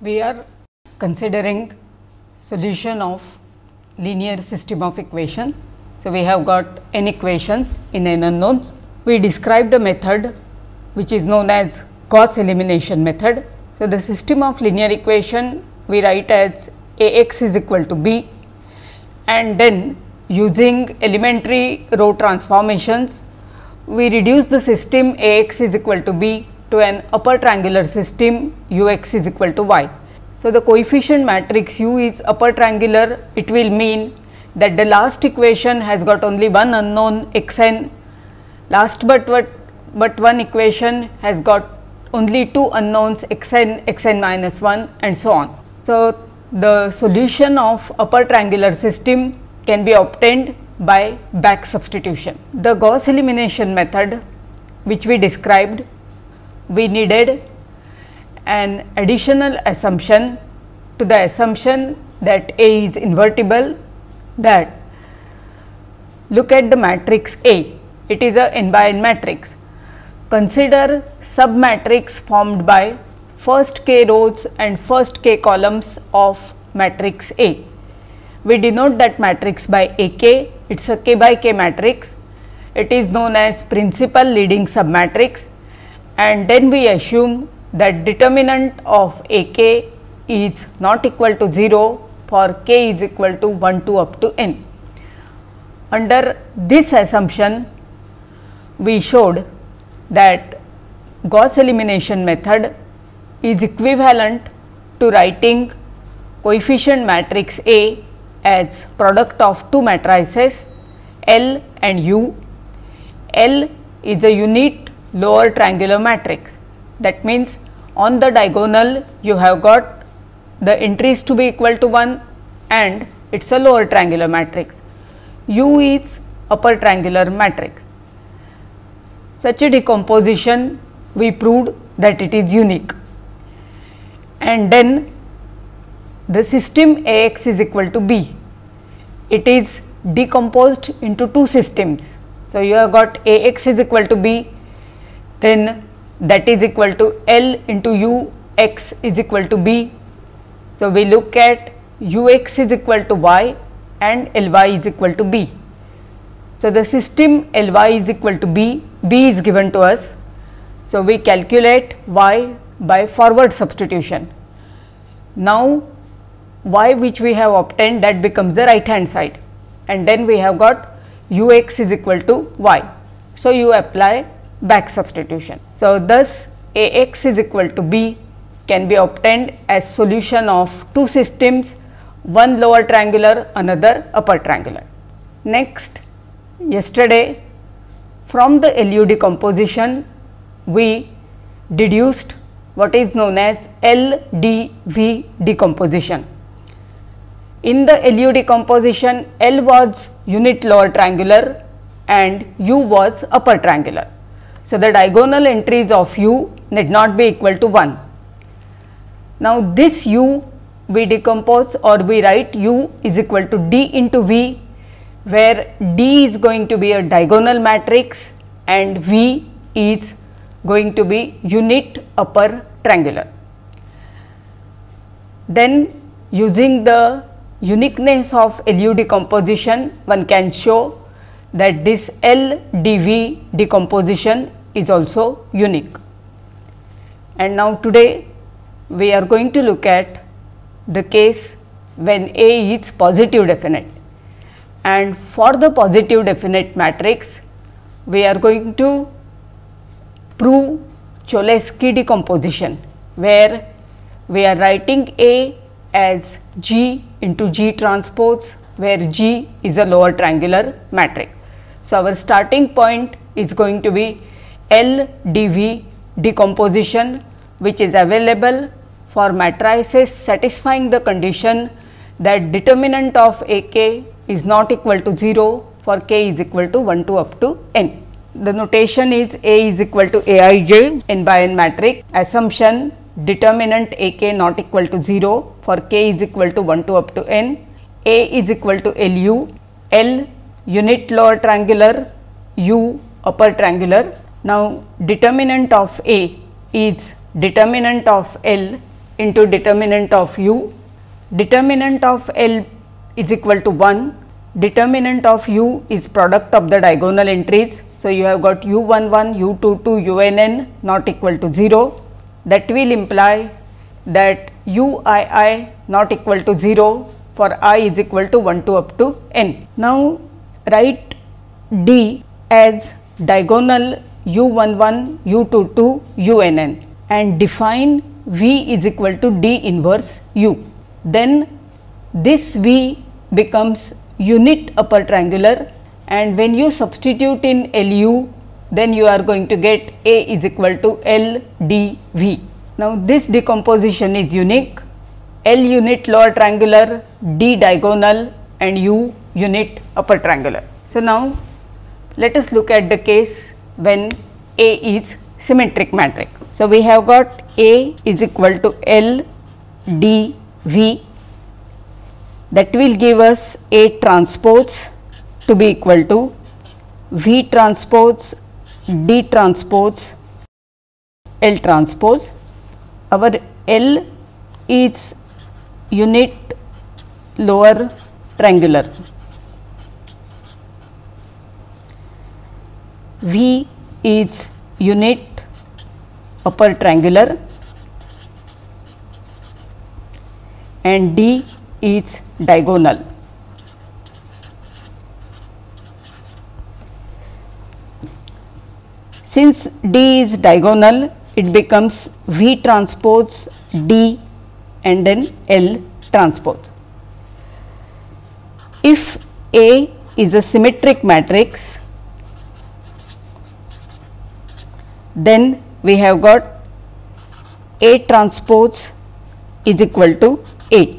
we are considering solution of linear system of equation. So, we have got n equations in n unknowns. We described a method which is known as Gauss elimination method. So, the system of linear equation we write as A x is equal to b and then using elementary row transformations we reduce the system A x is equal to b to an upper triangular system u x is equal to y. So, the coefficient matrix u is upper triangular it will mean that the last equation has got only one unknown x n last but what but one equation has got only two unknowns x n x n minus 1 and so on. So, the solution of upper triangular system can be obtained by back substitution. The Gauss elimination method which we described we needed an additional assumption to the assumption that A is invertible that look at the matrix A, it is a n by n matrix. Consider sub matrix formed by first k rows and first k columns of matrix A. We denote that matrix by AK, it is a k by k matrix. It is known as principal leading submatrix and then we assume that determinant of A k is not equal to 0 for k is equal to 1 to up to n. Under this assumption, we showed that Gauss elimination method is equivalent to writing coefficient matrix A as product of two matrices L and U. L is a unit lower triangular matrix. That means, on the diagonal you have got the entries to be equal to 1 and it is a lower triangular matrix. U is upper triangular matrix. Such a decomposition we proved that it is unique and then the system A x is equal to B. It is decomposed into two systems. So, you have got A x is equal to B then that is equal to L into U x is equal to B. So, we look at U x is equal to y and L y is equal to B. So, the system L y is equal to B, B is given to us. So, we calculate y by forward substitution. Now, y which we have obtained that becomes the right hand side and then we have got u x is equal to y. So, you apply back substitution. So, thus A x is equal to b can be obtained as solution of two systems one lower triangular another upper triangular. Next yesterday from the LU decomposition we deduced what is known as LDV decomposition. In the LU decomposition L was unit lower triangular and U was upper triangular. So, the diagonal entries of u need not be equal to 1. Now, this u we decompose or we write u is equal to d into v where d is going to be a diagonal matrix and v is going to be unit upper triangular. Then using the uniqueness of LU decomposition one can show that this LDV decomposition is also unique. And now today we are going to look at the case when A is positive definite and for the positive definite matrix we are going to prove Cholesky decomposition where we are writing A as G into G transpose where G is a lower triangular matrix. So, our starting point is going to be L d v decomposition which is available for matrices satisfying the condition that determinant of A k is not equal to 0 for k is equal to 1 to up to n. The notation is A is equal to A i j n by n matrix assumption determinant A k not equal to 0 for k is equal to 1 to up to n, A is equal to L u, L unit lower triangular, U upper triangular. Now, determinant of A is determinant of L into determinant of u, determinant of L is equal to 1, determinant of u is product of the diagonal entries. So, you have got u 1 1, u 2 2, u n n not equal to 0 that will imply that u i i not equal to 0 for i is equal to 1 to up to n. Now, write D as diagonal u 1 1, u 2 2, u n n and define V is equal to D inverse u. Then this V becomes unit upper triangular and when you substitute in LU then you are going to get A is equal to L D V. Now, this decomposition is unique L unit lower triangular, D diagonal and U unit upper triangular. So, now let us look at the case when A is symmetric matrix. So, we have got A is equal to L D V that will give us A transpose to be equal to V transpose D transpose L transpose. Our L is unit lower triangular. V is unit upper triangular and D is diagonal. Since D is diagonal, it becomes V transpose D and then L transpose. If A is a symmetric matrix, then we have got A transpose is equal to A.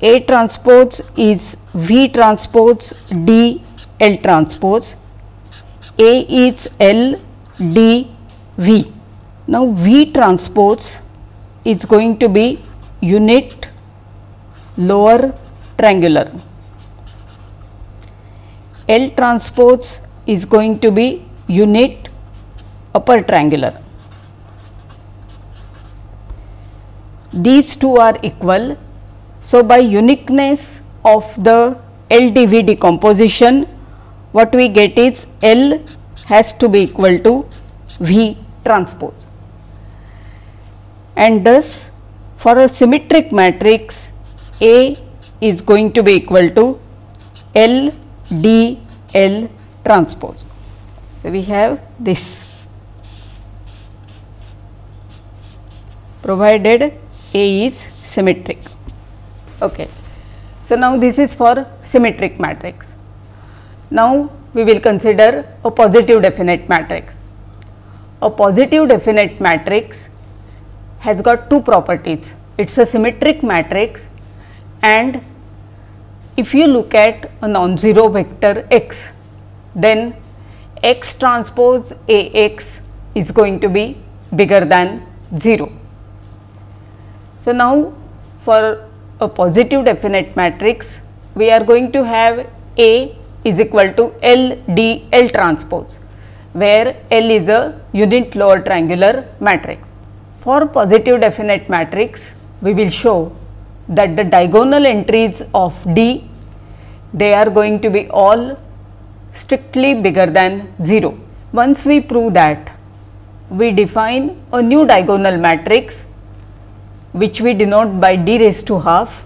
A transpose is V transpose D L transpose. A is L D V. Now, V transpose is going to be unit lower triangular. L transpose is going to be unit upper triangular. These two are equal. So, by uniqueness of the LDV decomposition, what we get is L has to be equal to V transpose. And thus, for a symmetric matrix, A is going to be equal to L D L transpose. So, we have this. Provided A is symmetric. Okay. So, now this is for symmetric matrix. Now, we will consider a positive definite matrix. A positive definite matrix has got two properties. It is a symmetric matrix and if you look at a non-zero vector x, then x transpose A x is going to be bigger than 0. So, now for a positive definite matrix, we are going to have A is equal to L D L transpose, where L is a unit lower triangular matrix. For positive definite matrix, we will show that the diagonal entries of D, they are going to be all strictly bigger than 0. Once we prove that, we define a new diagonal matrix which we denote by d raised to half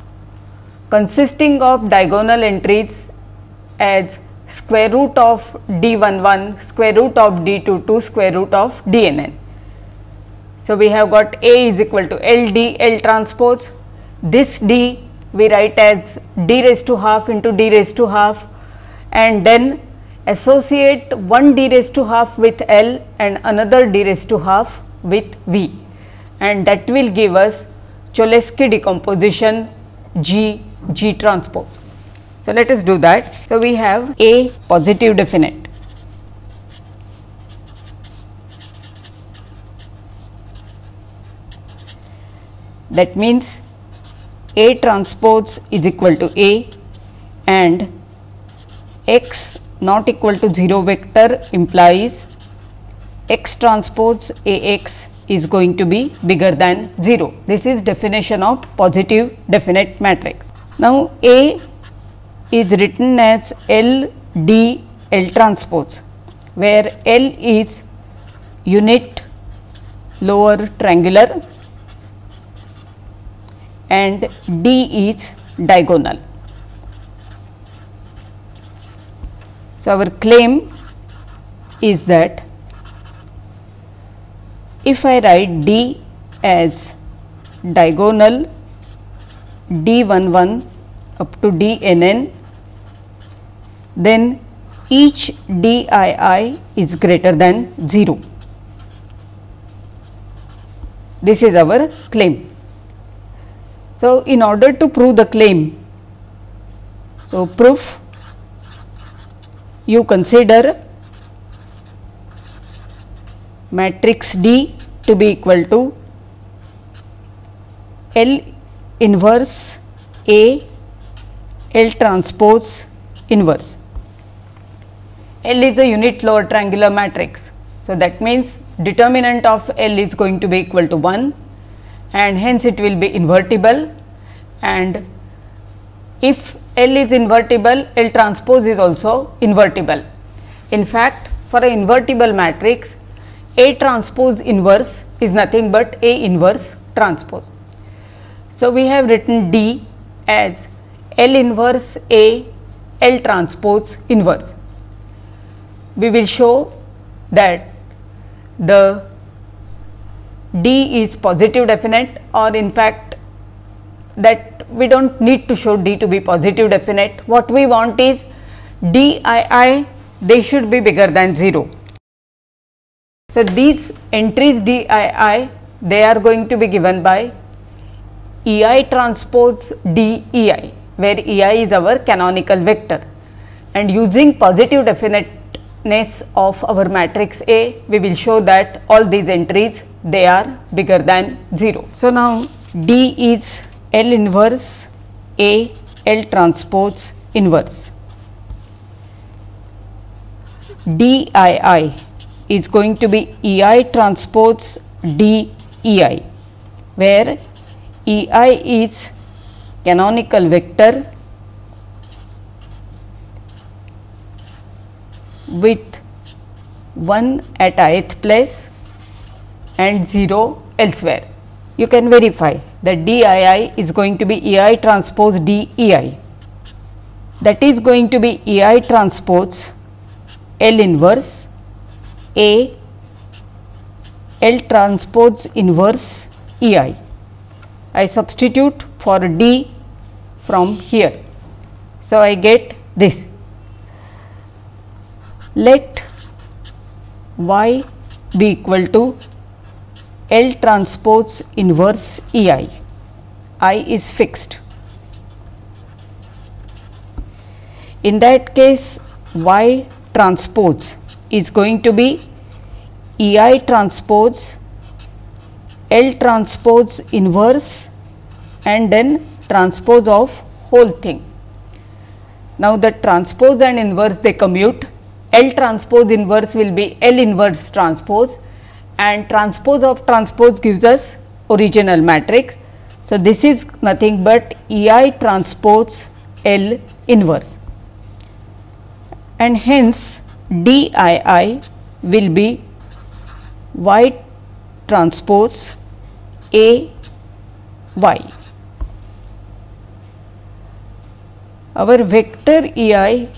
consisting of diagonal entries as square root of d 1 1 square root of d 2 2 square root of d n n. So, we have got A is equal to L d L transpose this d we write as d raised to half into d raised to half and then associate one d raised to half with L and another d raised to half with V and that will give us Cholesky decomposition G G transpose. So, let us do that. So, we have A positive definite. That means A transpose is equal to A and x not equal to 0 vector implies x transpose A x is going to be bigger than 0. This is definition of positive definite matrix. Now, A is written as L D L transpose, where L is unit lower triangular and D is diagonal. So, our claim is that if I write D as diagonal D 1 1 up to D n n, then each D i i is greater than 0. This is our claim. So, in order to prove the claim, so proof you consider matrix D to be equal to L inverse A L transpose inverse. L is a unit lower triangular matrix. So, that means determinant of L is going to be equal to 1 and hence it will be invertible and if L is invertible, L transpose is also invertible. In fact, for a invertible matrix, A transpose inverse is nothing but A inverse transpose. So, we have written D as L inverse A L transpose inverse. We will show that the D is positive definite or in fact that we do not need to show D to be positive definite. What we want is D i i they should be bigger than 0. So, these entries D i i they are going to be given by E i transpose D e i where E i is our canonical vector and using positive definiteness of our matrix A we will show that all these entries they are bigger than 0. So, now D is L inverse A L transpose inverse. D I I is going to be E I transpose D E I, where E I is canonical vector with 1 at ith place and 0 elsewhere you can verify that D i i is going to be E i transpose D e i. That is going to be E i transpose L inverse A L transpose inverse E i. I substitute for D from here. So, I get this. Let y be equal to L transpose inverse E i, I is fixed. In that case Y transpose is going to be E i transpose L transpose inverse and then transpose of whole thing. Now, the transpose and inverse they commute L transpose inverse will be L inverse transpose and transpose of transpose gives us original matrix. So, this is nothing but E i transpose L inverse and hence D i i will be y transpose A y. Our vector E i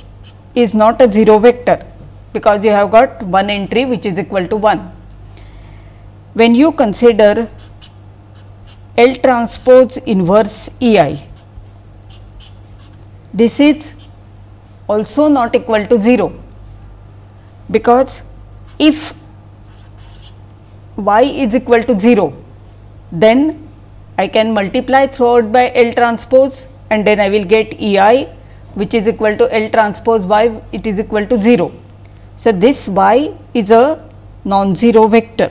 is not a 0 vector because you have got one entry which is equal to 1 when you consider L transpose inverse E i, this is also not equal to 0, because if y is equal to 0, then I can multiply throughout by L transpose and then I will get E i which is equal to L transpose y it is equal to 0. So, this y is a non-zero vector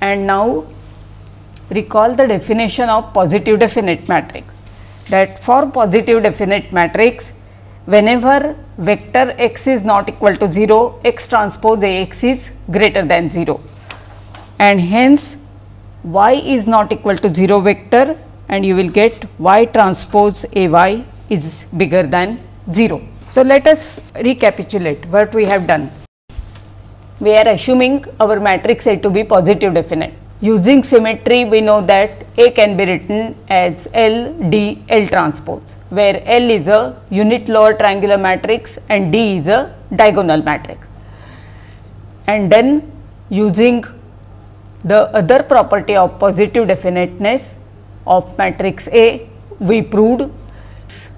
and now recall the definition of positive definite matrix that for positive definite matrix whenever vector x is not equal to 0, x transpose A x is greater than 0 and hence y is not equal to 0 vector and you will get y transpose A y is bigger than 0. So, let us recapitulate what we have done. We are assuming our matrix A to be positive definite. Using symmetry, we know that A can be written as L D L transpose, where L is a unit lower triangular matrix and D is a diagonal matrix. And then using the other property of positive definiteness of matrix A, we proved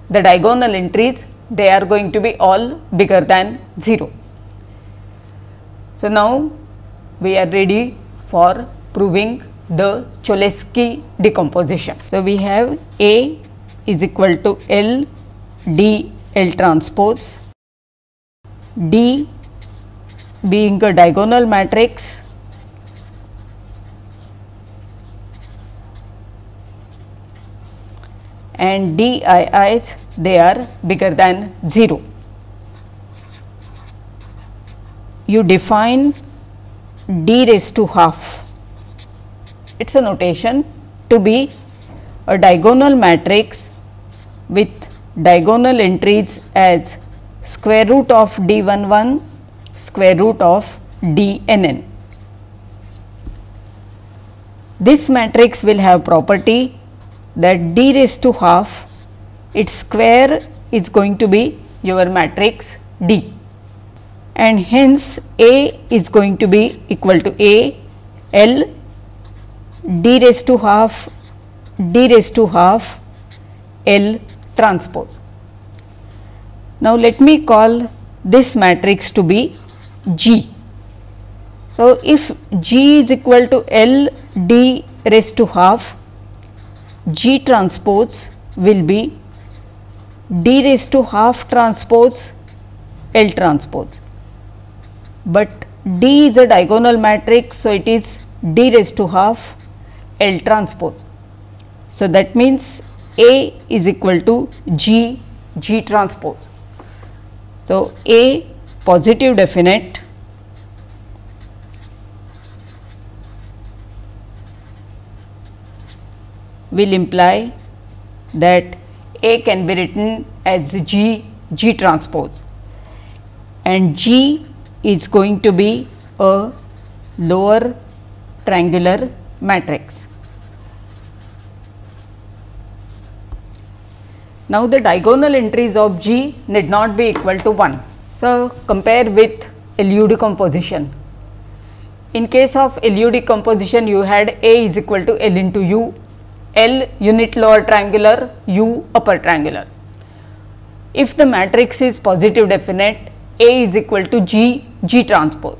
the diagonal entries they are going to be all bigger than 0. So, now we are ready for proving the Cholesky decomposition. So, we have A is equal to L D L transpose, D being a diagonal matrix and DIIs they are bigger than 0. You define d raised to half it is a notation to be a diagonal matrix with diagonal entries as square root of d 1 1 square root of d n n. This matrix will have property that d raised to half its square is going to be your matrix D and hence A is going to be equal to A L d raised to half d raised to half L transpose. Now, let me call this matrix to be G. So, if G is equal to L d raised to half G transpose will be d raised to half transpose L transpose, but D is a diagonal matrix. So, it is d raised to half L transpose. So, that means A is equal to G G transpose. So, A positive definite will imply that A can be written as G G transpose and G is going to be a lower triangular matrix. Now, the diagonal entries of G need not be equal to 1. So, compare with LU decomposition. In case of LU decomposition, you had A is equal to L into U, L unit lower triangular, U upper triangular. If the matrix is positive definite, A is equal to G, G transpose,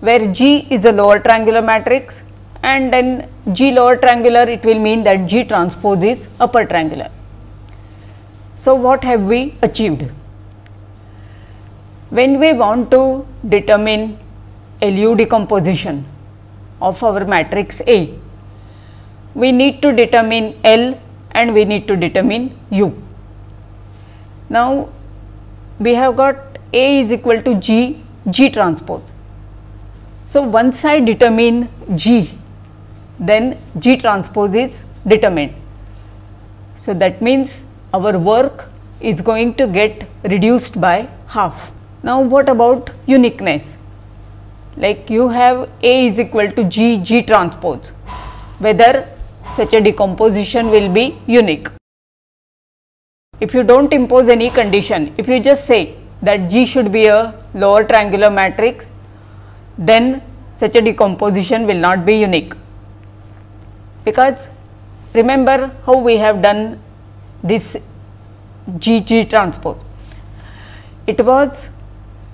where G is a lower triangular matrix and then G lower triangular, it will mean that G transpose is upper triangular. So, what have we achieved? When we want to determine LU decomposition of our matrix A, we need to determine L and we need to determine U. Now, we have got A is equal to G, G transpose. So, once I determine G, then G transpose is determined. So, that means our work is going to get reduced by half. Now, what about uniqueness? Like you have A is equal to G G transpose, whether such a decomposition will be unique. If you do not impose any condition, if you just say that G should be a lower triangular matrix, then such a decomposition will not be unique. Because remember how we have done this G G transpose. It was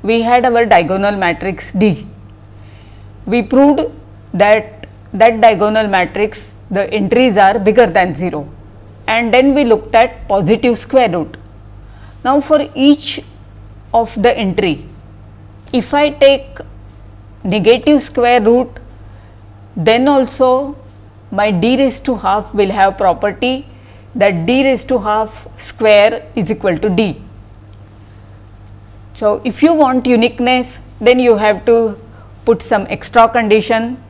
we had our diagonal matrix D. We proved that that diagonal matrix the entries are bigger than 0 and then we looked at positive square root. Now, for each of the entry if I take negative square root then also my d raised to half will have property that d raised to half square is equal to d. So, if you want uniqueness then you have to put some extra condition.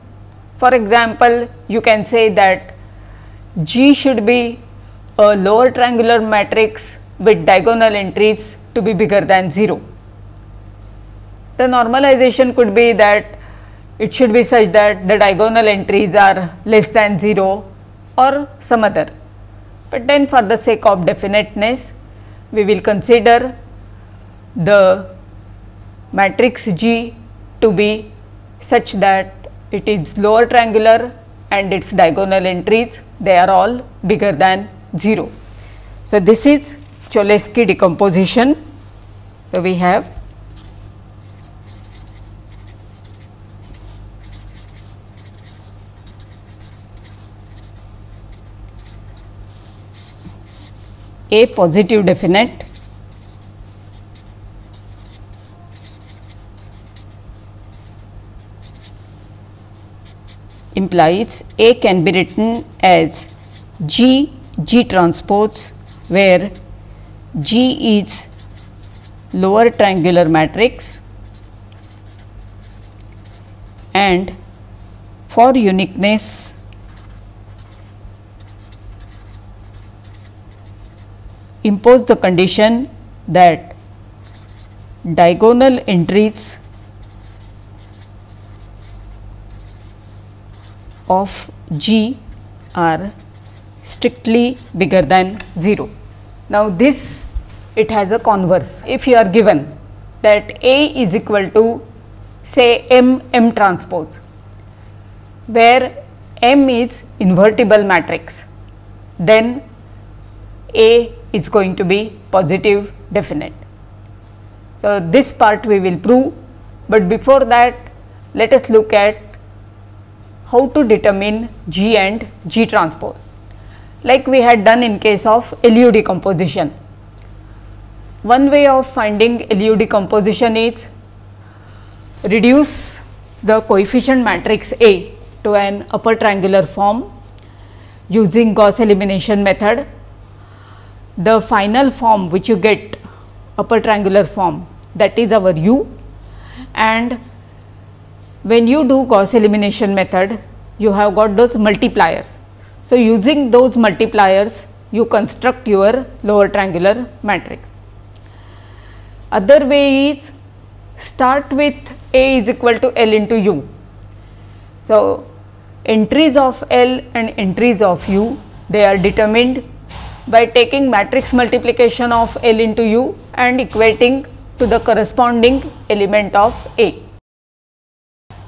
For example, you can say that G should be a lower triangular matrix with diagonal entries to be bigger than 0. The normalization could be that it should be such that the diagonal entries are less than 0 or some other. But then for the sake of definiteness, we will consider the matrix G to be such that it is lower triangular and its diagonal entries they are all bigger than 0. So, this is Cholesky decomposition. So, we have a positive definite. Implies A can be written as G G transpose where G is lower triangular matrix and for uniqueness impose the condition that diagonal entries of G are strictly bigger than 0. Now, this it has a converse. If you are given that A is equal to say M M transpose, where M is invertible matrix, then A is going to be positive definite. So, this part we will prove, but before that let us look at how to determine G and G transpose like we had done in case of LU decomposition. One way of finding LU decomposition is reduce the coefficient matrix A to an upper triangular form using Gauss elimination method. The final form which you get upper triangular form that is our U and when you do Gauss elimination method you have got those multipliers so, using those multipliers you construct your lower triangular matrix. Other way is start with A is equal to L into U. So, entries of L and entries of U they are determined by taking matrix multiplication of L into U and equating to the corresponding element of A.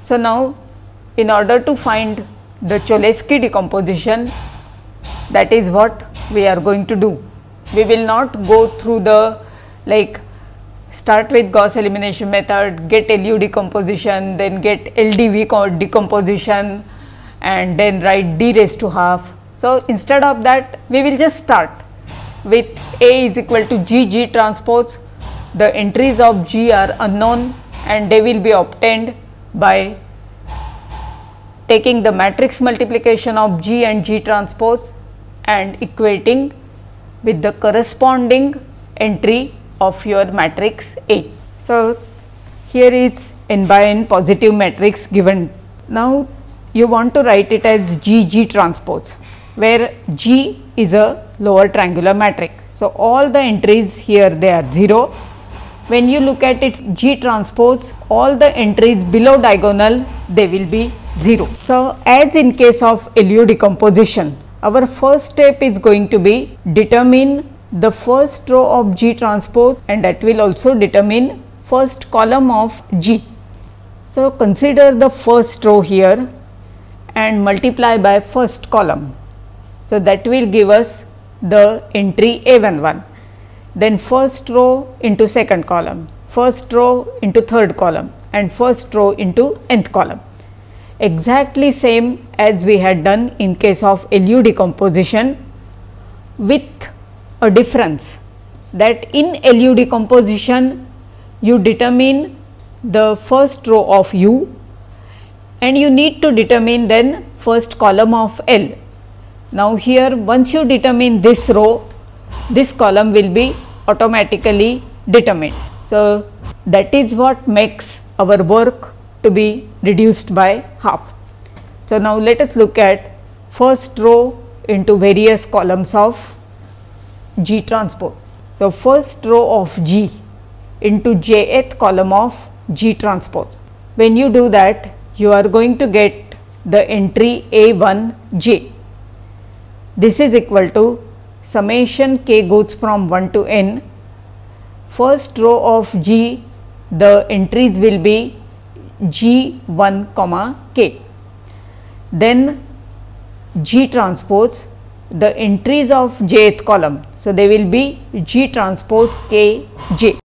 So, now in order to find the Cholesky decomposition that is what we are going to do. We will not go through the like start with Gauss elimination method, get LU decomposition, then get LDV decomposition and then write d raised to half. So, instead of that we will just start with A is equal to G G transpose, the entries of G are unknown and they will be obtained by taking the matrix multiplication of G and G transpose and equating with the corresponding entry of your matrix A. So, here is n by n positive matrix given. Now, you want to write it as G G transpose, where G is a lower triangular matrix. So, all the entries here they are 0. When you look at it G transpose, all the entries below diagonal they will be 0. So, as in case of LU decomposition, our first step is going to be determine the first row of G transpose and that will also determine first column of G. So, consider the first row here and multiply by first column. So, that will give us the entry A11, then first row into second column, first row into third column and first row into nth column exactly same as we had done in case of LU decomposition with a difference that in LU decomposition you determine the first row of U and you need to determine then first column of L. Now, here once you determine this row, this column will be automatically determined. So, that is what makes our work to be reduced by half. So, now let us look at first row into various columns of G transpose. So, first row of G into jth column of G transpose. When you do that, you are going to get the entry A 1 J. This is equal to summation k goes from 1 to n. First row of G, the entries will be G 1 comma k. Then G transpose the entries of jth column. So, they will be G transpose k j.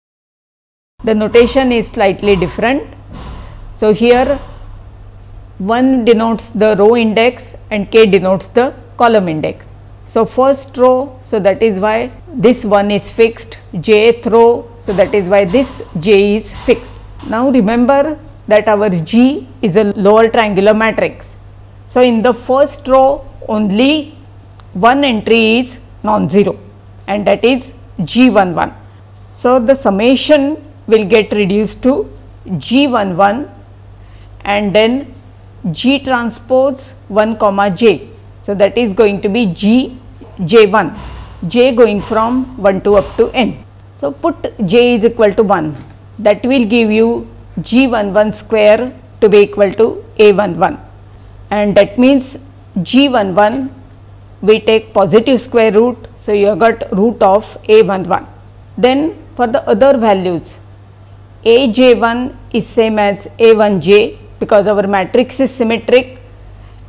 The notation is slightly different. So, here 1 denotes the row index and k denotes the column index. So, first row, so that is why this one is fixed, jth row, so that is why this j is fixed. Now, remember that our G is a lower triangular matrix. So, in the first row only one entry is non-zero and that is G 1 1. So, the summation will get reduced to G 1 1 and then G transpose 1 comma j. So, that is going to be G j 1, j going from 1 to up to n. So, put j is equal to 1 that will give you G 1 1 square to be equal to A 1 1 and that means G 1 1 we take positive square root. So, you have got root of A 1 1. Then for the other values A j 1 is same as A 1 j because our matrix is symmetric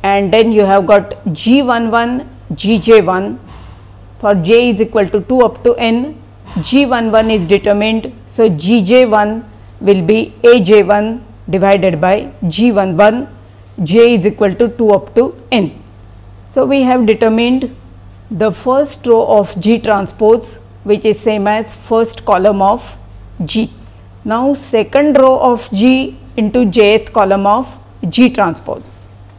and then you have got G 1 1 G j 1 for j is equal to 2 up to n G 1 1 is determined. So, G j 1 will be A j 1 divided by G 1 1 j is equal to 2 up to n. So, we have determined the first row of G transpose which is same as first column of G. Now, second row of G into jth column of G transpose.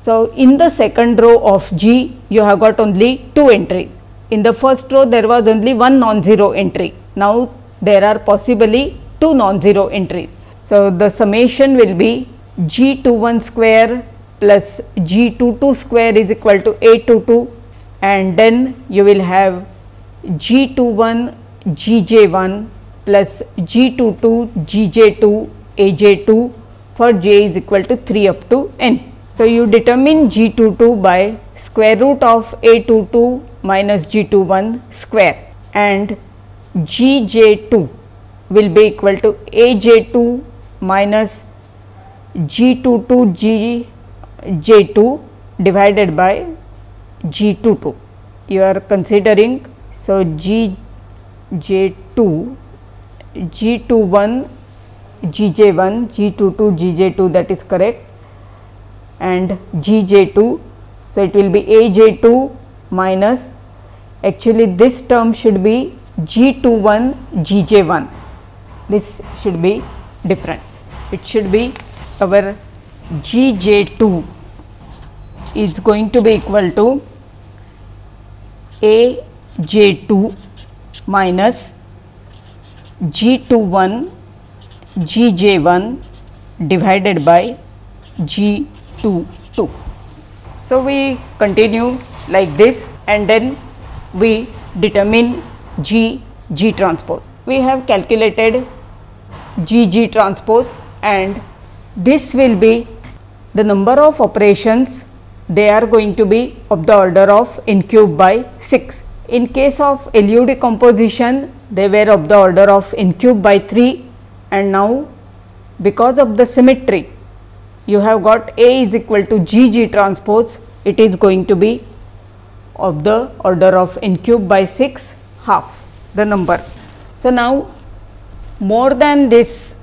So, in the second row of G you have got only two entries. In the first row there was only one non-zero entry. Now, there are possibly two non-zero entries. So, the summation will be G 2 1 square plus G 2 2 square is equal to A 2 2 and then you will have G 2 1 G j 1 plus G 2 2 G j 2 A j 2 for j is equal to 3 up to n. So, you determine G 2 2 by square root of A 2 2 minus G 2 1 square and G j 2 will be equal to A j 2 minus G 2 2 G J 2 divided by G 2 2. You are considering so G J 2 G 2 1 G J 1 G 2 2 G J 2 that is correct and G J 2. So, it will be A J 2 minus actually this term should be G 2 1 G J 1 this should be different. It should be our G J 2 is going to be equal to A J 2 minus G 2 1 G J 1 divided by G 2 2. So, we continue like this and then we determine G G transpose. We have calculated G G transpose and this will be the number of operations they are going to be of the order of n cube by 6. In case of LU decomposition they were of the order of n cube by 3 and now because of the symmetry you have got A is equal to G G transpose it is going to be of the order of n cube by 6 half the number. So, now more than this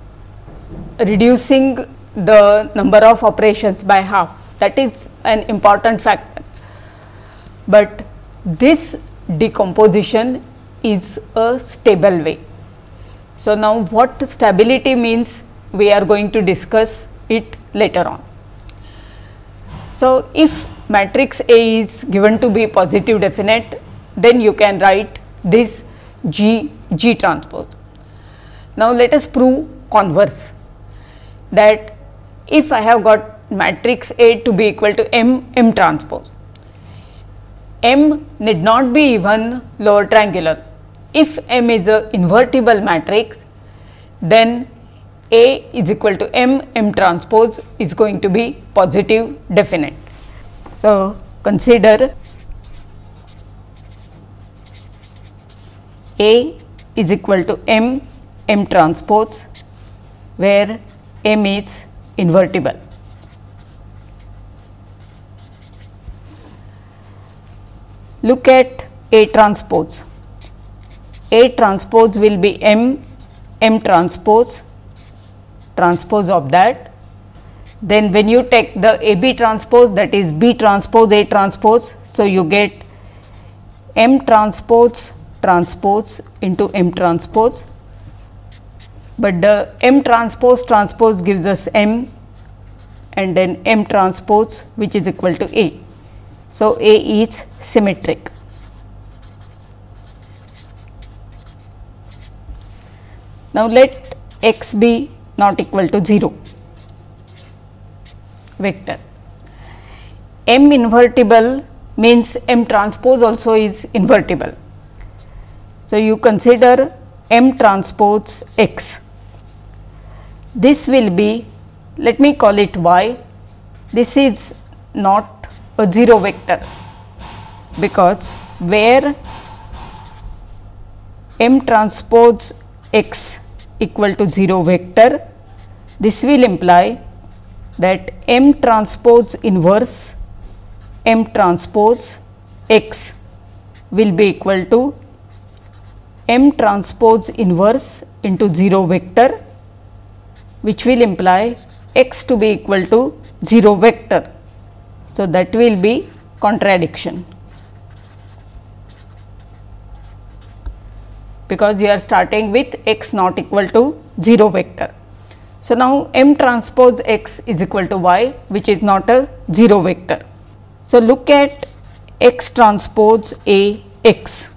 reducing the number of operations by half that is an important factor. But this decomposition is a stable way. So, now what stability means we are going to discuss it later on. So, if matrix A is given to be positive definite then you can write this G G transpose. Now, let us prove converse that if I have got matrix A to be equal to M M transpose, M need not be even lower triangular. If M is a invertible matrix, then A is equal to M M transpose is going to be positive definite. So, consider A is equal to M M transpose where M is invertible. Look at A transpose. A transpose will be M M transpose transpose of that. Then when you take the A B transpose that is B transpose A transpose. So, you get M transpose transpose into M transpose, but the M transpose transpose gives us M and then M transpose which is equal to A. So, A is symmetric. Now, let x be not equal to 0 vector. M invertible means M transpose also is invertible. So, you consider M transpose x. This will be let me call it y. This is not a 0 vector because where M transpose x equal to 0 vector, this will imply that M transpose inverse M transpose x will be equal to M transpose inverse into 0 vector which will imply x to be equal to 0 vector. So, that will be contradiction because you are starting with x not equal to 0 vector. So, now m transpose x is equal to y which is not a 0 vector. So, look at x transpose a x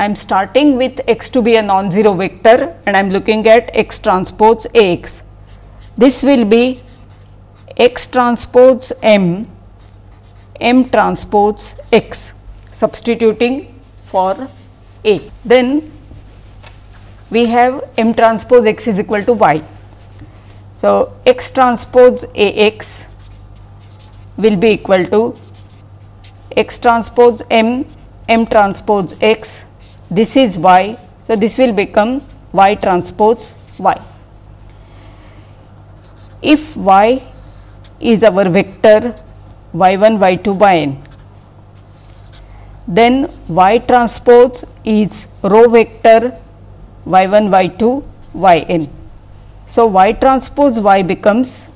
I am starting with x to be a non-zero vector and I am looking at x transpose A x. This will be x transpose m, m transpose x substituting for A. Then we have m transpose x is equal to y. So, x transpose A x will be equal to x transpose m m transpose x this is y. So, this will become y transpose y. If y is our vector y 1 y 2 y n, then y transpose is row vector y 1 y 2 y n. So, y transpose y becomes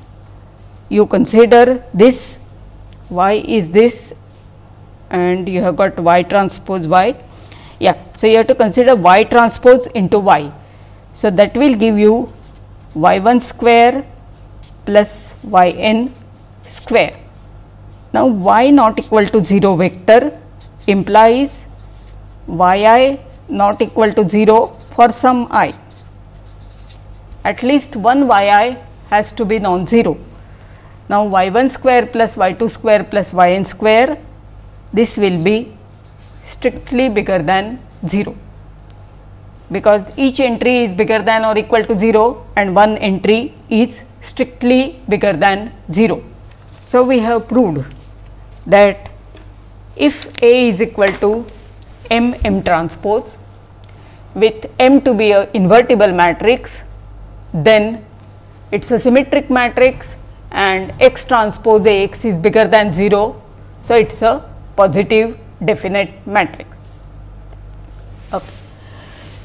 you consider this y is this and you have got y transpose y yeah. So, you have to consider y transpose into y. So, that will give you y 1 square plus y n square. Now, y not equal to 0 vector implies y i not equal to 0 for some i. At least one y i has to be non-zero. Now, y 1 square plus y 2 square plus y n square this will be strictly bigger than 0 because each entry is bigger than or equal to 0 and one entry is strictly bigger than 0. So, we have proved that if A is equal to m m transpose with m to be a invertible matrix, then it is a symmetric matrix and x transpose A x is bigger than 0. So, it is a positive definite matrix. Okay.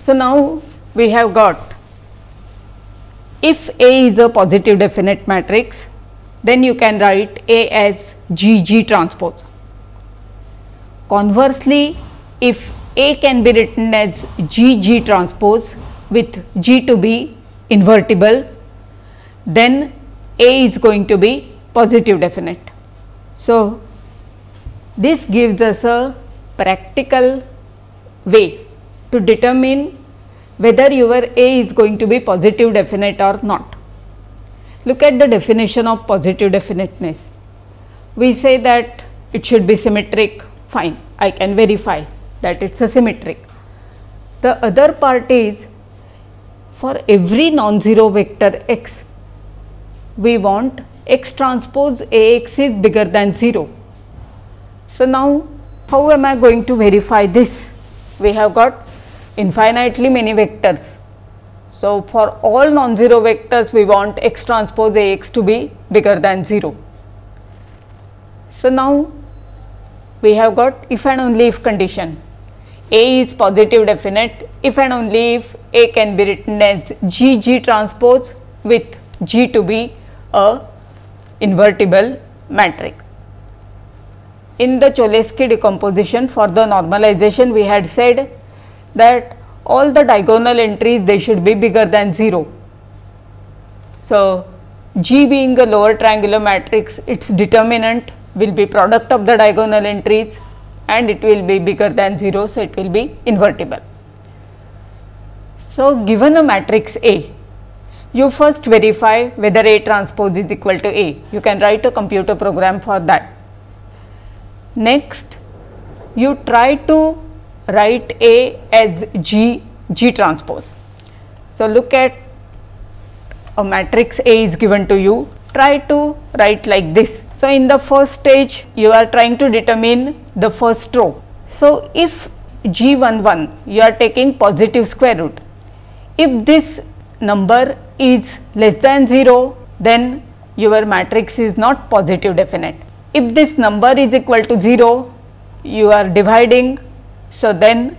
So, now we have got if A is a positive definite matrix, then you can write A as G G transpose. Conversely, if A can be written as G G transpose with G to be invertible, then A is going to be positive definite. So, this gives us a practical way to determine whether your A is going to be positive definite or not. Look at the definition of positive definiteness. We say that it should be symmetric, fine, I can verify that it is a symmetric. The other part is for every non-zero vector x, we want x transpose A x is bigger than 0. So, now how am I going to verify this? We have got infinitely many vectors. So, for all non-zero vectors we want x transpose A x to be bigger than 0. So, now we have got if and only if condition A is positive definite if and only if A can be written as G G transpose with G to be a invertible matrix. In the Cholesky decomposition for the normalization we had said that all the diagonal entries they should be bigger than 0. So, G being a lower triangular matrix its determinant will be product of the diagonal entries and it will be bigger than 0. So, it will be invertible. So, given a matrix A you first verify whether A transpose is equal to A. You can write a computer program for that. Next, you try to write A as G, G transpose. So, look at a matrix A is given to you, try to write like this. So, in the first stage, you are trying to determine the first row. So, if G 1 1, you are taking positive square root. If this number is less than 0, then your matrix is not positive definite. If this number is equal to 0, you are dividing, so then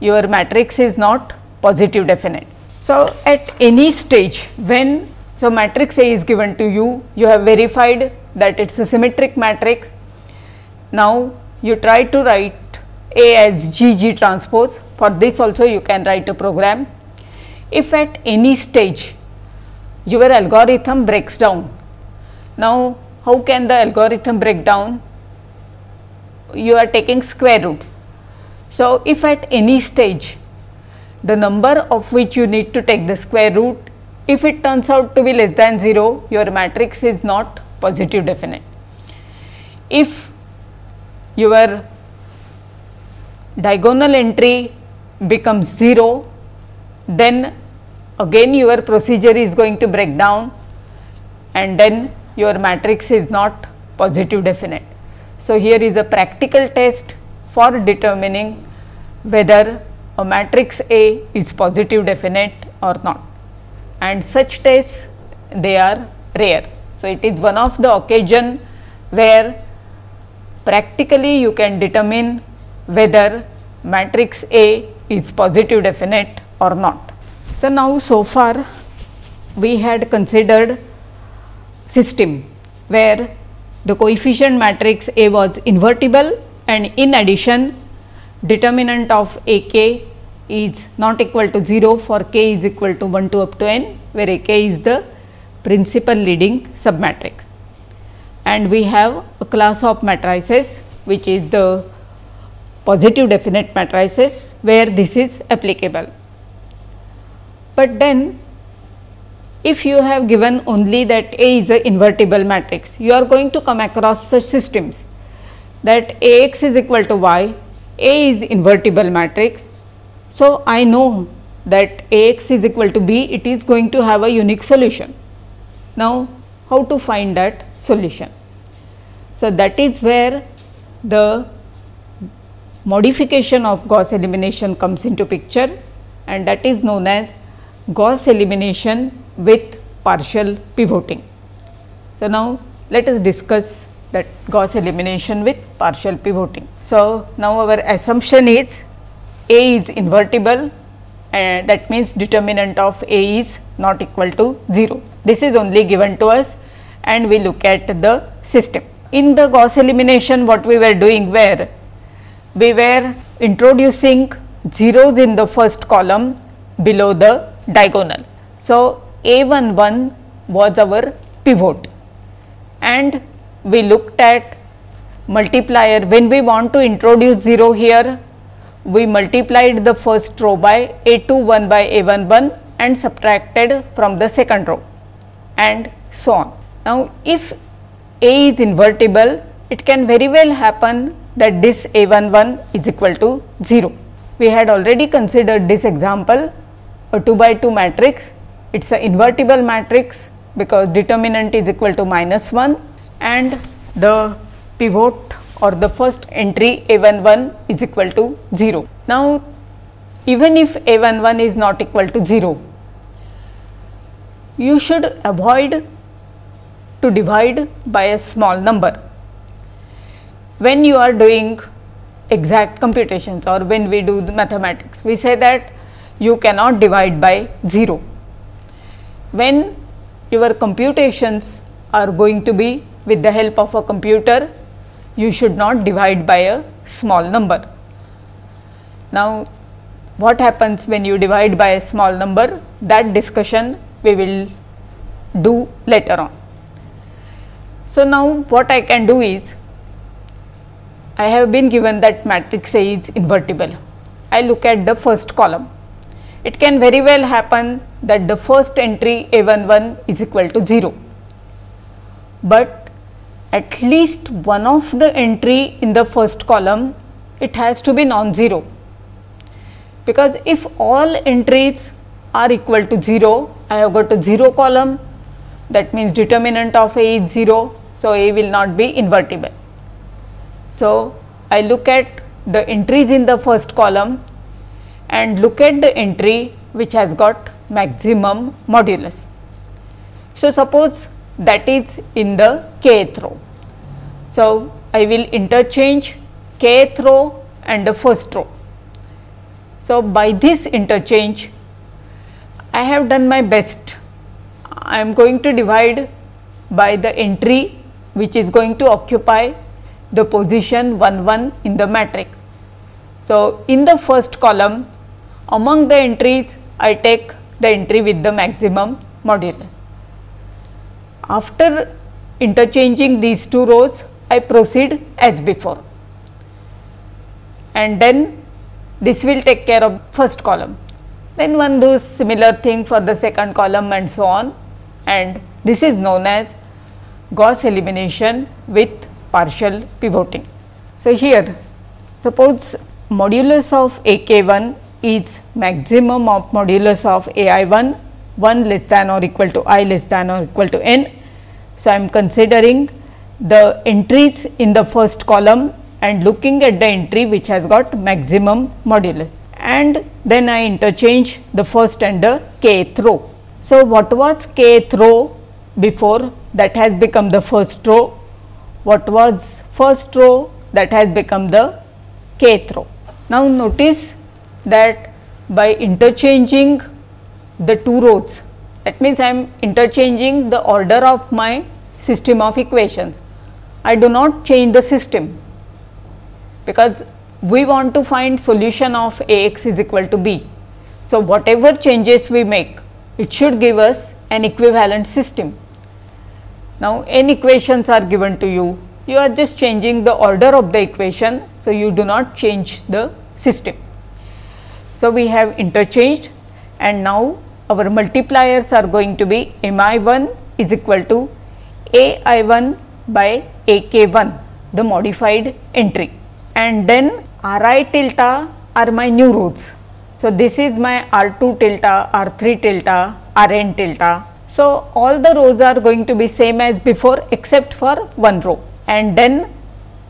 your matrix is not positive definite. So, at any stage when so matrix A is given to you, you have verified that it is a symmetric matrix. Now, you try to write A as G G transpose, for this also you can write a program. If at any stage your algorithm breaks down. Now, how can the algorithm break down? You are taking square roots. So, if at any stage the number of which you need to take the square root, if it turns out to be less than 0, your matrix is not positive definite. If your diagonal entry becomes 0, then again your procedure is going to break down and then your matrix is not positive definite. So, here is a practical test for determining whether a matrix A is positive definite or not and such tests they are rare. So, it is one of the occasion where practically you can determine whether matrix A is positive definite or not. So, now so far we had considered system where the coefficient matrix A was invertible and in addition determinant of A k is not equal to 0 for k is equal to 1 to up to n where A k is the principal leading submatrix. And we have a class of matrices which is the positive definite matrices where this is applicable. But then if you have given only that A is a invertible matrix, you are going to come across such systems that A x is equal to y, A is invertible matrix. So, I know that A x is equal to b, it is going to have a unique solution. Now, how to find that solution? So, that is where the modification of Gauss elimination comes into picture and that is known as Gauss elimination with partial pivoting. So, now let us discuss that Gauss elimination with partial pivoting. So, now our assumption is A is invertible and that means determinant of A is not equal to 0. This is only given to us and we look at the system. In the Gauss elimination what we were doing where we were introducing zeros in the first column below the diagonal. So, A 1 1 was our pivot and we looked at multiplier when we want to introduce 0 here we multiplied the first row by a 2 1 by a 1 1 and subtracted from the second row and so on. Now, if a is invertible, it can very well happen that this a 1 1 is equal to 0. We had already considered this example a 2 by 2 matrix, it is an invertible matrix because determinant is equal to minus 1 and the pivot or the first entry a 1 1 is equal to 0. Now, even if a 1 1 is not equal to 0, you should avoid to divide by a small number. When you are doing exact computations or when we do the mathematics, we say that you cannot divide by 0. When your computations are going to be with the help of a computer, you should not divide by a small number. Now, what happens when you divide by a small number that discussion we will do later on. So, now what I can do is I have been given that matrix A is invertible. I look at the first column. It can very well happen that the first entry A 1 1 is equal to 0, but at least one of the entry in the first column it has to be non-zero because if all entries are equal to 0, I have got a 0 column that means determinant of A is 0. So, A will not be invertible. So, I look at the entries in the first column and look at the entry which has got maximum modulus. So, suppose that is in the kth row. So, I will interchange kth row and the first row. So, by this interchange I have done my best. I am going to divide by the entry which is going to occupy the position 1 1 in the matrix. So, in the first column among the entries I take the entry with the maximum modulus. After interchanging these two rows I proceed as before and then this will take care of first column. Then one does similar thing for the second column and so on and this is known as Gauss elimination with partial pivoting. So, here suppose modulus of a k 1 is maximum of modulus of a i 1 1 less than or equal to i less than or equal to n. So, I am considering the entries in the first column and looking at the entry which has got maximum modulus and then I interchange the first and the kth row. So, what was kth row before that has become the first row, what was first row that has become the kth row. Now, notice that by interchanging the two rows that means I am interchanging the order of my system of equations. I do not change the system because we want to find solution of A x is equal to b. So, whatever changes we make it should give us an equivalent system. Now, n equations are given to you, you are just changing the order of the equation. So, you do not change the system. So, we have interchanged and now our multipliers are going to be m i 1 is equal to a i 1 by a k 1 the modified entry and then r i tilde are my new roots. So, this is my r 2 tilde, r 3 tilde, r n tilde. So, all the rows are going to be same as before except for one row and then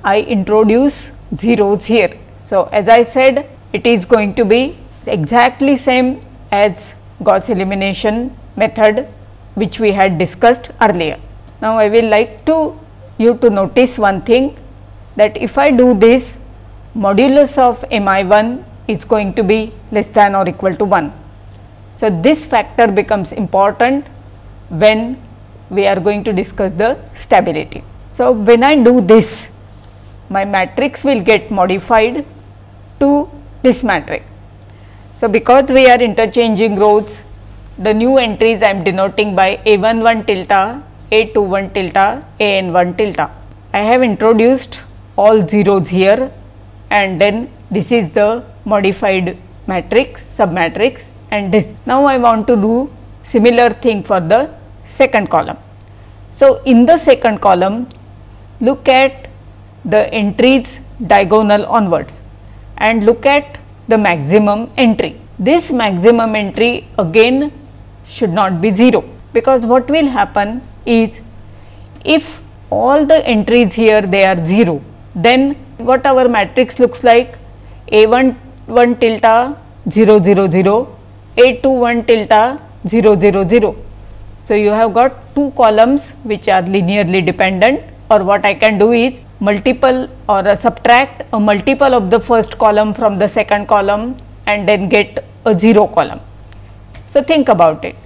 I introduce zeros here. So, as I said it is going to be exactly same as Gauss elimination method which we had discussed earlier. Now, I will like to you to notice one thing that if I do this modulus of m i 1 is going to be less than or equal to 1. So, this factor becomes important when we are going to discuss the stability. So, when I do this my matrix will get modified to this matrix. So, because we are interchanging rows the new entries I am denoting by a 1 1 tilde, a 2 1 tilde, a n 1 tilde. I have introduced all zeros here and then this is the modified matrix, submatrix and this. Now, I want to do similar thing for the second column. So, in the second column look at the entries diagonal onwards and look at the maximum entry. This maximum entry again should not be 0, because what will happen is if all the entries here they are 0, then what our matrix looks like A 1 1 tilde 0 0 0, A 2 1 tilde 0 0 0. So, you have got two columns which are linearly dependent or what I can do is multiple or a subtract a multiple of the first column from the second column and then get a 0 column. So, think about it.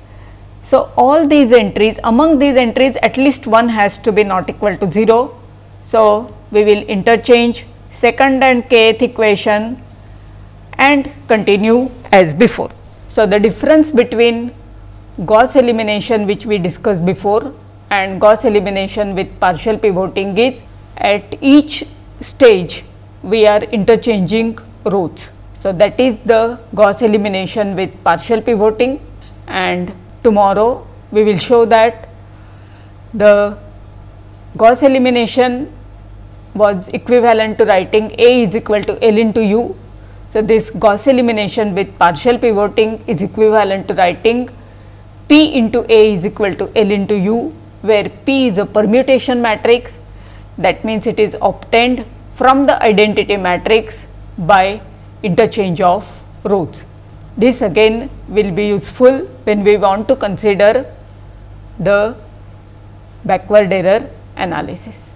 So, all these entries among these entries at least one has to be not equal to 0. So, we will interchange second and kth equation and continue as before. So, the difference between Gauss elimination which we discussed before and Gauss elimination with partial pivoting is at each stage we are interchanging rows. So, that is the Gauss elimination with partial pivoting and tomorrow we will show that the Gauss elimination was equivalent to writing A is equal to L into U. So, this Gauss elimination with partial pivoting is equivalent to writing P into A is equal to L into U, where P is a permutation matrix that means it is obtained from the identity matrix by interchange of rows. This again will be useful when we want to consider the backward error analysis.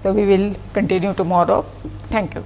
So, we will continue tomorrow. Thank you.